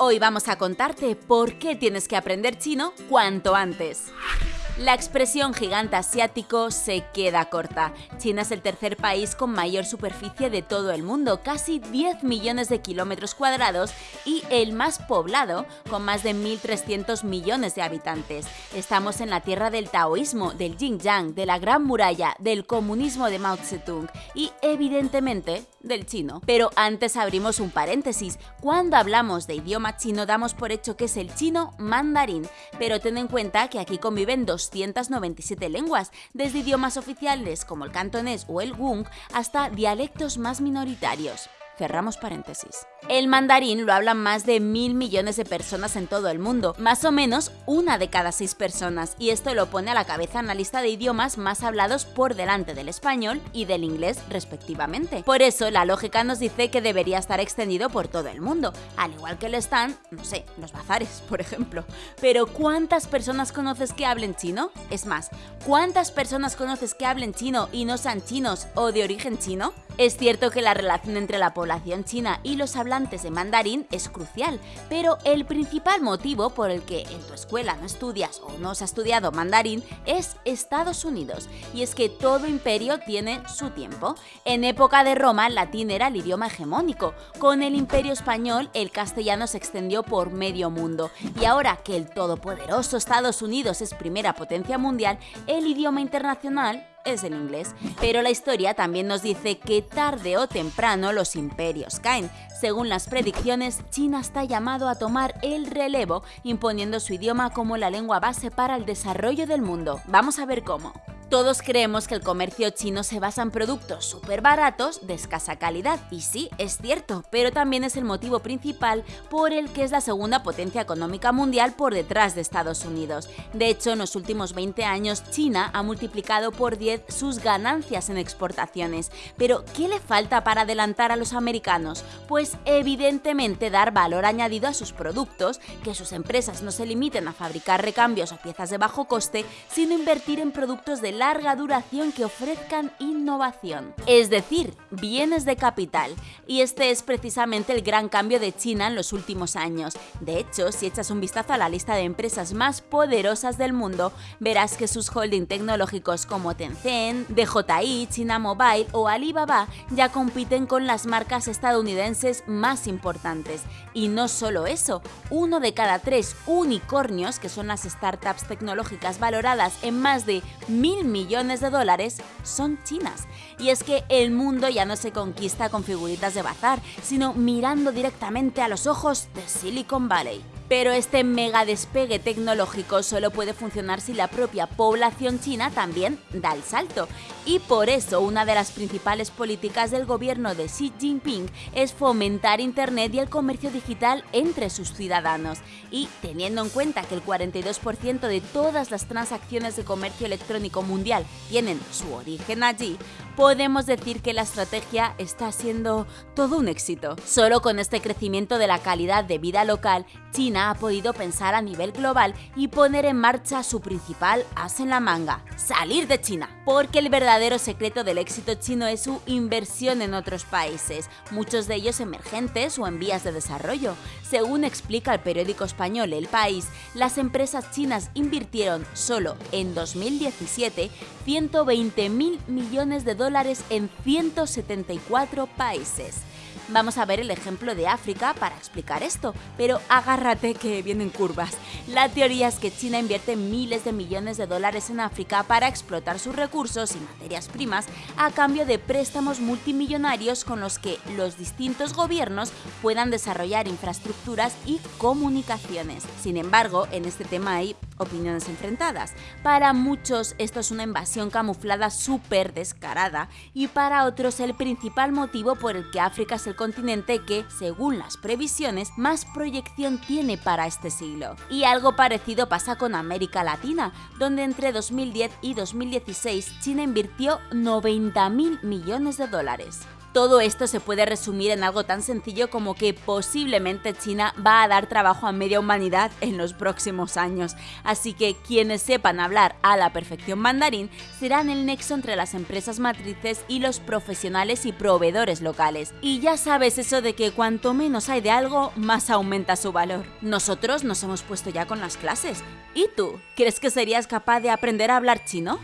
Hoy vamos a contarte por qué tienes que aprender chino cuanto antes. La expresión gigante asiático se queda corta. China es el tercer país con mayor superficie de todo el mundo, casi 10 millones de kilómetros cuadrados, y el más poblado, con más de 1.300 millones de habitantes. Estamos en la tierra del taoísmo, del Xinjiang, de la Gran Muralla, del comunismo de Mao Zedong y, evidentemente, del chino. Pero antes abrimos un paréntesis. Cuando hablamos de idioma chino damos por hecho que es el chino mandarín, pero ten en cuenta que aquí conviven 297 lenguas, desde idiomas oficiales como el cantonés o el gung hasta dialectos más minoritarios. Cerramos paréntesis. El mandarín lo hablan más de mil millones de personas en todo el mundo, más o menos una de cada seis personas, y esto lo pone a la cabeza en la lista de idiomas más hablados por delante del español y del inglés respectivamente. Por eso, la lógica nos dice que debería estar extendido por todo el mundo, al igual que lo están, no sé, los bazares, por ejemplo. Pero ¿cuántas personas conoces que hablen chino? Es más, ¿cuántas personas conoces que hablen chino y no sean chinos o de origen chino? Es cierto que la relación entre la población china y los hablantes de mandarín es crucial, pero el principal motivo por el que en tu escuela no estudias o no has estudiado mandarín es Estados Unidos, y es que todo imperio tiene su tiempo. En época de Roma, el latín era el idioma hegemónico, con el imperio español el castellano se extendió por medio mundo, y ahora que el todopoderoso Estados Unidos es primera potencia mundial, el idioma internacional es el inglés. Pero la historia también nos dice que tarde o temprano los imperios caen. Según las predicciones, China está llamado a tomar el relevo, imponiendo su idioma como la lengua base para el desarrollo del mundo. Vamos a ver cómo. Todos creemos que el comercio chino se basa en productos súper baratos de escasa calidad, y sí, es cierto, pero también es el motivo principal por el que es la segunda potencia económica mundial por detrás de Estados Unidos. De hecho, en los últimos 20 años, China ha multiplicado por 10 sus ganancias en exportaciones. Pero, ¿qué le falta para adelantar a los americanos? Pues evidentemente dar valor añadido a sus productos, que sus empresas no se limiten a fabricar recambios o piezas de bajo coste, sino invertir en productos de larga duración que ofrezcan innovación, es decir, bienes de capital. Y este es precisamente el gran cambio de China en los últimos años. De hecho, si echas un vistazo a la lista de empresas más poderosas del mundo, verás que sus holding tecnológicos como Tencent, DJI, China Mobile o Alibaba ya compiten con las marcas estadounidenses más importantes. Y no solo eso, uno de cada tres unicornios, que son las startups tecnológicas valoradas en más de mil millones de dólares son chinas. Y es que el mundo ya no se conquista con figuritas de bazar, sino mirando directamente a los ojos de Silicon Valley. Pero este mega despegue tecnológico solo puede funcionar si la propia población china también da el salto. Y por eso una de las principales políticas del gobierno de Xi Jinping es fomentar Internet y el comercio digital entre sus ciudadanos. Y teniendo en cuenta que el 42% de todas las transacciones de comercio electrónico mundial tienen su origen allí, podemos decir que la estrategia está siendo todo un éxito. Solo con este crecimiento de la calidad de vida local, China ha podido pensar a nivel global y poner en marcha su principal as en la manga, salir de China. Porque el verdadero secreto del éxito chino es su inversión en otros países, muchos de ellos emergentes o en vías de desarrollo. Según explica el periódico español El País, las empresas chinas invirtieron solo en 2017 120 mil millones de dólares en 174 países. Vamos a ver el ejemplo de África para explicar esto, pero agárrate que vienen curvas. La teoría es que China invierte miles de millones de dólares en África para explotar sus recursos y materias primas a cambio de préstamos multimillonarios con los que los distintos gobiernos puedan desarrollar infraestructuras y comunicaciones. Sin embargo, en este tema hay opiniones enfrentadas. Para muchos esto es una invasión camuflada súper descarada y para otros el principal motivo por el que África es el continente que, según las previsiones, más proyección tiene para este siglo. Y algo parecido pasa con América Latina, donde entre 2010 y 2016 China invirtió 90.000 millones de dólares. Todo esto se puede resumir en algo tan sencillo como que posiblemente China va a dar trabajo a media humanidad en los próximos años. Así que quienes sepan hablar a la perfección mandarín serán el nexo entre las empresas matrices y los profesionales y proveedores locales. Y ya sabes eso de que cuanto menos hay de algo, más aumenta su valor. Nosotros nos hemos puesto ya con las clases. ¿Y tú? ¿Crees que serías capaz de aprender a hablar chino?